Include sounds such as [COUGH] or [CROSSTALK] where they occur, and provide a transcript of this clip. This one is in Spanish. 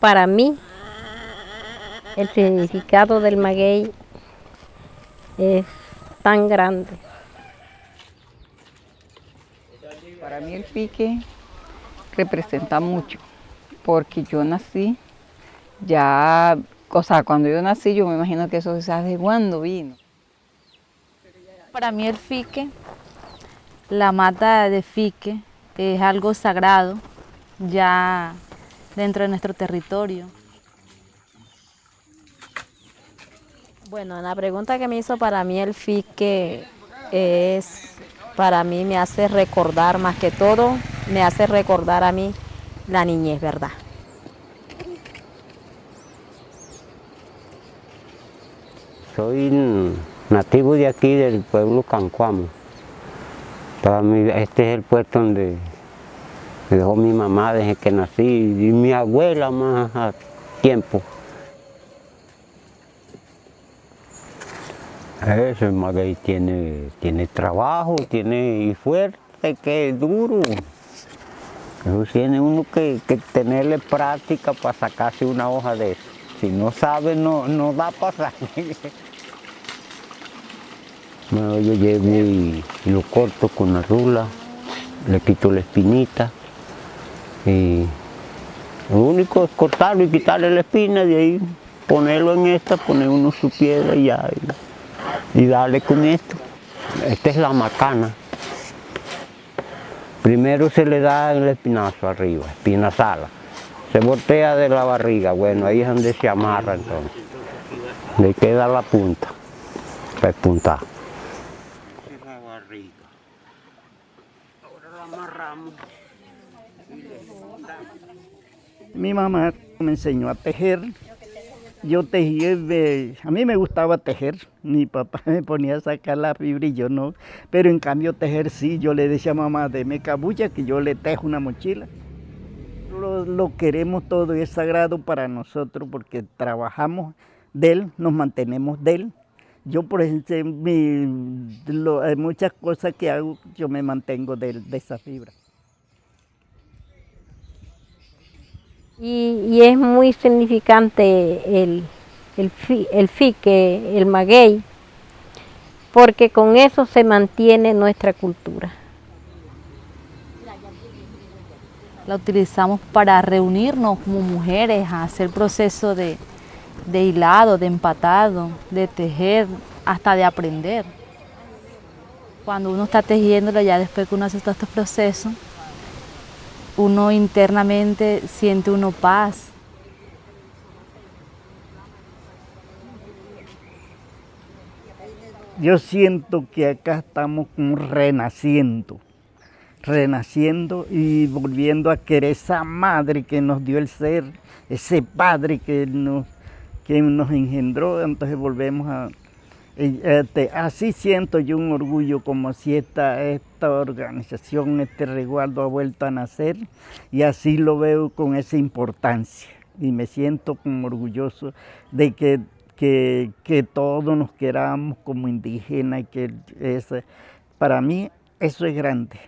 Para mí, el significado del maguey es tan grande. Para mí el pique representa mucho, porque yo nací ya, o sea, cuando yo nací yo me imagino que eso se hace cuando vino. Para mí el fique, la mata de fique, es algo sagrado ya dentro de nuestro territorio. Bueno, la pregunta que me hizo para mí el fique es, para mí me hace recordar más que todo, me hace recordar a mí la niñez, ¿verdad? Soy nativo de aquí, del pueblo Cancuamo. Este es el puerto donde me dejó mi mamá desde que nací y mi abuela más a tiempo. Eso, el maguey tiene, tiene trabajo, tiene y fuerte, que es duro. Eso tiene uno que, que tenerle práctica para sacarse una hoja de eso. Si no sabe, no, no da para [LAUGHS] Bueno, yo llevo y, lo corto con la rula, le quito la espinita y lo único es cortarlo y quitarle la espina, de ahí ponerlo en esta, poner uno su piedra y ya, y, darle con esto. Esta es la macana. Primero se le da el espinazo arriba, espina sala. Se voltea de la barriga, bueno, ahí es donde se amarra entonces. Le queda la punta, para puntar. Mi mamá me enseñó a tejer. Yo tejía, a mí me gustaba tejer, mi papá me ponía a sacar la fibra y yo no, pero en cambio tejer sí, yo le decía a mamá, deme cabulla que yo le tejo una mochila. Lo, lo queremos todo y es sagrado para nosotros porque trabajamos de él, nos mantenemos de él. Yo, por ejemplo, hay muchas cosas que hago, yo me mantengo de, de esa fibra. Y, es muy significante el, el, el fique, el maguey, porque con eso se mantiene nuestra cultura. La utilizamos para reunirnos como mujeres, a hacer proceso de, de hilado, de empatado, de tejer, hasta de aprender. Cuando uno está tejiéndolo, ya después que uno hace todos estos procesos, uno internamente siente uno paz. Yo siento que acá estamos renaciendo, renaciendo y volviendo a querer esa madre que nos dio el ser, ese padre que nos, que nos engendró, entonces volvemos a, este, así siento yo un orgullo como si esta, esta organización, este resguardo ha vuelto a nacer y así lo veo con esa importancia y me siento como orgulloso de que, que, que todos nos queramos como indígenas y que es, para mí eso es grande.